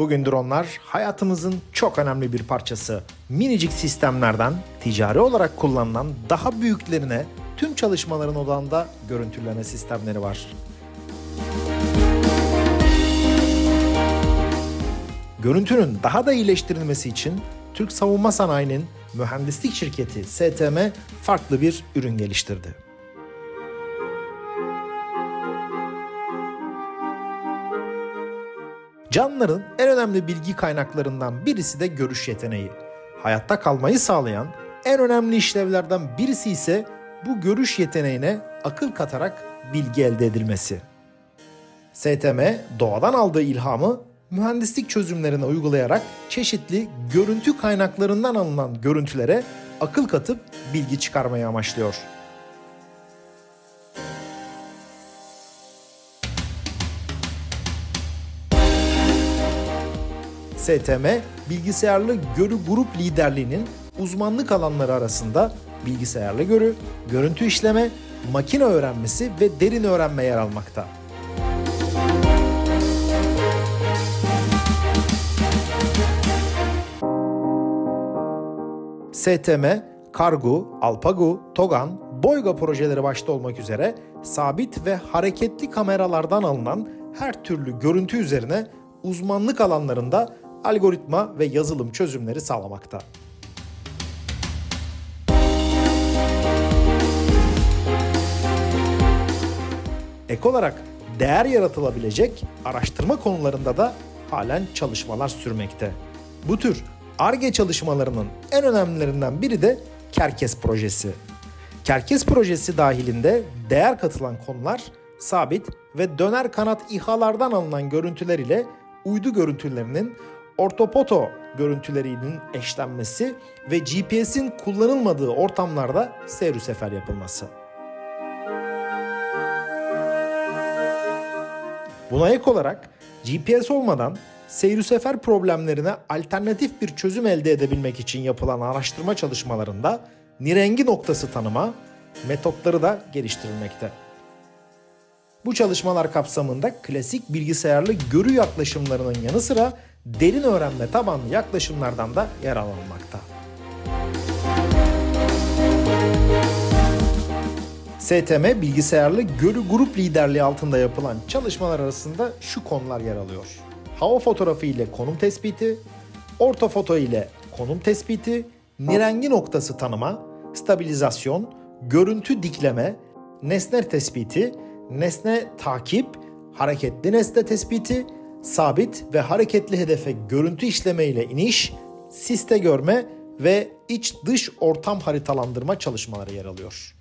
Bugün dronlar hayatımızın çok önemli bir parçası. Minicik sistemlerden ticari olarak kullanılan daha büyüklerine tüm çalışmaların odağında görüntüleme sistemleri var. Görüntünün daha da iyileştirilmesi için Türk Savunma Sanayi'nin mühendislik şirketi STM farklı bir ürün geliştirdi. Canlıların en önemli bilgi kaynaklarından birisi de görüş yeteneği. Hayatta kalmayı sağlayan en önemli işlevlerden birisi ise bu görüş yeteneğine akıl katarak bilgi elde edilmesi. STM doğadan aldığı ilhamı mühendislik çözümlerine uygulayarak çeşitli görüntü kaynaklarından alınan görüntülere akıl katıp bilgi çıkarmayı amaçlıyor. STM, bilgisayarlı görü grup liderliğinin uzmanlık alanları arasında bilgisayarlı görü, görüntü işleme, makine öğrenmesi ve derin öğrenme yer almakta. STM, Kargu, Alpagu, Togan, Boyga projeleri başta olmak üzere sabit ve hareketli kameralardan alınan her türlü görüntü üzerine uzmanlık alanlarında algoritma ve yazılım çözümleri sağlamakta. Ek olarak değer yaratılabilecek araştırma konularında da halen çalışmalar sürmekte. Bu tür ARGE çalışmalarının en önemlilerinden biri de Kerkes projesi. Kerkes projesi dahilinde değer katılan konular sabit ve döner kanat İHA'lardan alınan görüntüler ile uydu görüntülerinin ortopoto görüntülerinin eşlenmesi ve GPS'in kullanılmadığı ortamlarda seyir sefer yapılması. Buna ek olarak GPS olmadan seyir sefer problemlerine alternatif bir çözüm elde edebilmek için yapılan araştırma çalışmalarında nirengi noktası tanıma metotları da geliştirilmekte. Bu çalışmalar kapsamında klasik bilgisayarlı görü yaklaşımlarının yanı sıra derin öğrenme tabanlı yaklaşımlardan da yer alınmakta. STM bilgisayarlı görü grup liderliği altında yapılan çalışmalar arasında şu konular yer alıyor. Hava fotoğrafı ile konum tespiti, ortofoto ile konum tespiti, nirengi noktası tanıma, stabilizasyon, görüntü dikleme, nesne tespiti, nesne takip, hareketli nesne tespiti, sabit ve hareketli hedefe görüntü işleme ile iniş, siste görme ve iç dış ortam haritalandırma çalışmaları yer alıyor.